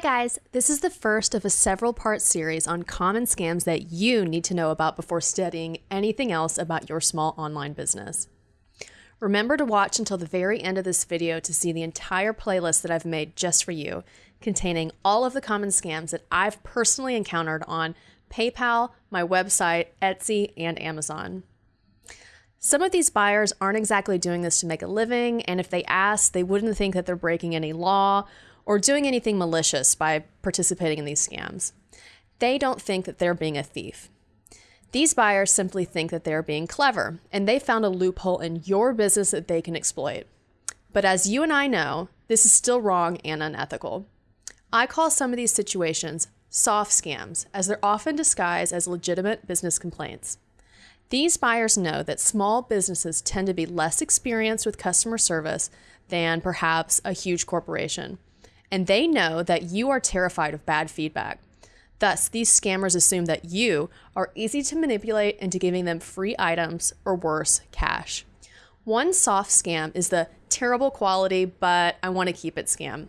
guys, this is the first of a several part series on common scams that you need to know about before studying anything else about your small online business. Remember to watch until the very end of this video to see the entire playlist that I've made just for you, containing all of the common scams that I've personally encountered on PayPal, my website, Etsy, and Amazon. Some of these buyers aren't exactly doing this to make a living, and if they ask, they wouldn't think that they're breaking any law or doing anything malicious by participating in these scams. They don't think that they're being a thief. These buyers simply think that they're being clever and they found a loophole in your business that they can exploit. But as you and I know, this is still wrong and unethical. I call some of these situations soft scams, as they're often disguised as legitimate business complaints. These buyers know that small businesses tend to be less experienced with customer service than perhaps a huge corporation and they know that you are terrified of bad feedback. Thus, these scammers assume that you are easy to manipulate into giving them free items or worse, cash. One soft scam is the terrible quality, but I want to keep it scam.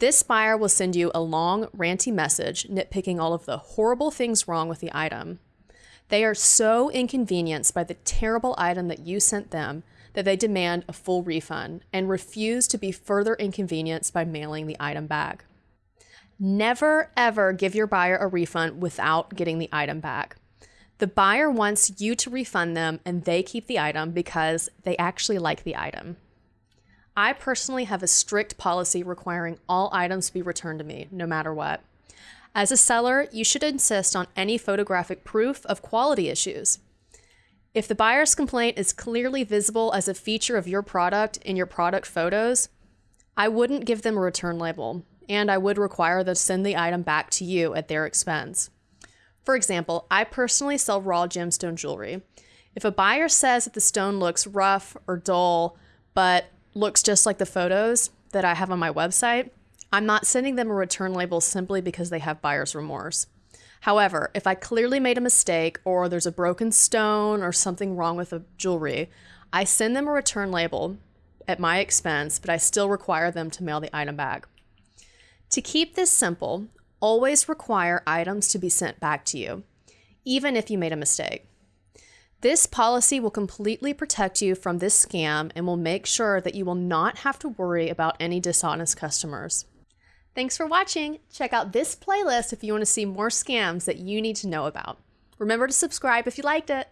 This buyer will send you a long, ranty message nitpicking all of the horrible things wrong with the item. They are so inconvenienced by the terrible item that you sent them that they demand a full refund and refuse to be further inconvenienced by mailing the item back. Never ever give your buyer a refund without getting the item back. The buyer wants you to refund them and they keep the item because they actually like the item. I personally have a strict policy requiring all items to be returned to me, no matter what. As a seller, you should insist on any photographic proof of quality issues. If the buyer's complaint is clearly visible as a feature of your product in your product photos, I wouldn't give them a return label, and I would require them to send the item back to you at their expense. For example, I personally sell raw gemstone jewelry. If a buyer says that the stone looks rough or dull, but looks just like the photos that I have on my website, I'm not sending them a return label simply because they have buyer's remorse. However, if I clearly made a mistake or there's a broken stone or something wrong with the jewelry, I send them a return label at my expense, but I still require them to mail the item back. To keep this simple, always require items to be sent back to you, even if you made a mistake. This policy will completely protect you from this scam and will make sure that you will not have to worry about any dishonest customers. Thanks for watching. Check out this playlist if you want to see more scams that you need to know about. Remember to subscribe if you liked it.